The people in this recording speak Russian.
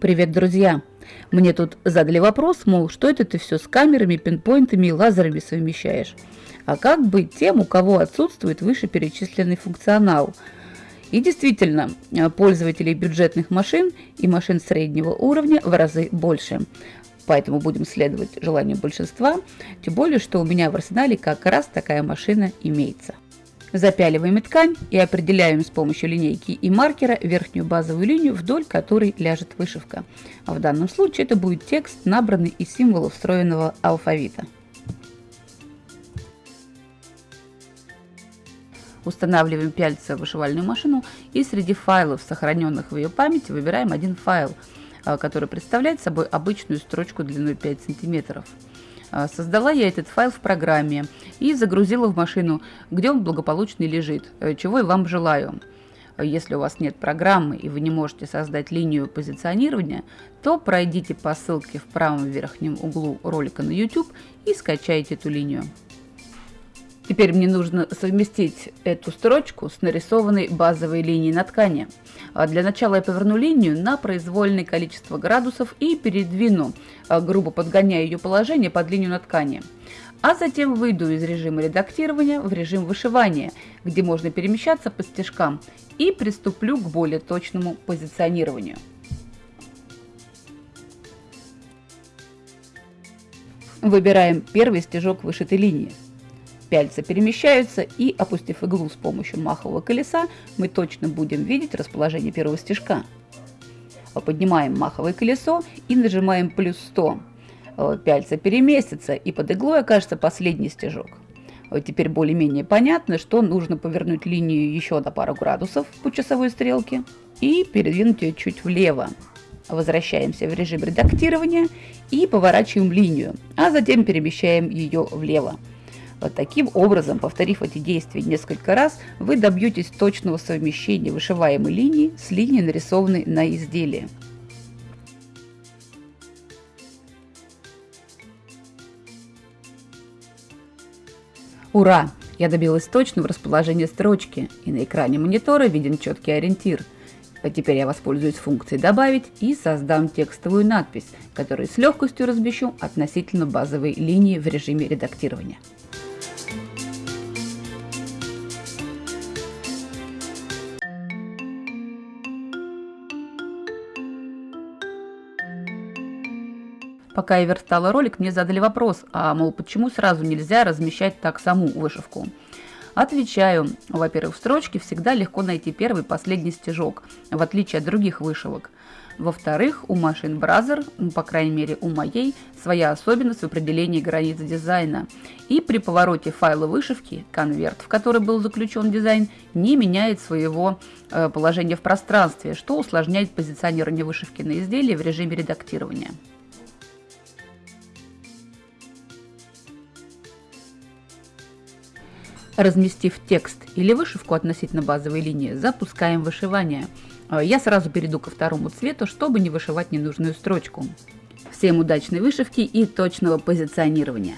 Привет, друзья! Мне тут задали вопрос, мол, что это ты все с камерами, пинпоинтами и лазерами совмещаешь? А как быть тем, у кого отсутствует вышеперечисленный функционал? И действительно, пользователей бюджетных машин и машин среднего уровня в разы больше. Поэтому будем следовать желанию большинства, тем более, что у меня в арсенале как раз такая машина имеется. Запяливаем ткань и определяем с помощью линейки и маркера верхнюю базовую линию, вдоль которой ляжет вышивка. А в данном случае это будет текст, набранный из символов встроенного алфавита. Устанавливаем пяльца в вышивальную машину и среди файлов, сохраненных в ее памяти, выбираем один файл, а, который представляет собой обычную строчку длиной 5 сантиметров. А, создала я этот файл в программе и загрузила в машину, где он благополучно лежит, э, чего и вам желаю. Если у вас нет программы и вы не можете создать линию позиционирования, то пройдите по ссылке в правом верхнем углу ролика на YouTube и скачайте эту линию. Теперь мне нужно совместить эту строчку с нарисованной базовой линией на ткани. А для начала я поверну линию на произвольное количество градусов и передвину, а, грубо подгоняя ее положение под линию на ткани. А затем выйду из режима редактирования в режим вышивания, где можно перемещаться по стежкам, и приступлю к более точному позиционированию. Выбираем первый стежок вышитой линии. Пяльца перемещаются и, опустив иглу с помощью махового колеса, мы точно будем видеть расположение первого стежка. Поднимаем маховое колесо и нажимаем плюс 100. Пяльца переместится и под иглой окажется последний стежок. Теперь более-менее понятно, что нужно повернуть линию еще на пару градусов по часовой стрелке и передвинуть ее чуть влево. Возвращаемся в режим редактирования и поворачиваем линию, а затем перемещаем ее влево. Вот таким образом, повторив эти действия несколько раз, вы добьетесь точного совмещения вышиваемой линии с линией, нарисованной на изделии. Ура! Я добилась точного расположения строчки, и на экране монитора виден четкий ориентир. А теперь я воспользуюсь функцией «Добавить» и создам текстовую надпись, которую с легкостью размещу относительно базовой линии в режиме редактирования. Пока я верстала ролик, мне задали вопрос, а мол, почему сразу нельзя размещать так саму вышивку? Отвечаю, во-первых, в строчке всегда легко найти первый и последний стежок, в отличие от других вышивок. Во-вторых, у машин ну, по крайней мере у моей, своя особенность в определении границ дизайна. И при повороте файла вышивки, конверт, в который был заключен дизайн, не меняет своего э, положения в пространстве, что усложняет позиционирование вышивки на изделии в режиме редактирования. Разместив текст или вышивку относительно базовой линии, запускаем вышивание. А, я сразу перейду ко второму цвету, чтобы не вышивать ненужную строчку. Всем удачной вышивки и точного позиционирования!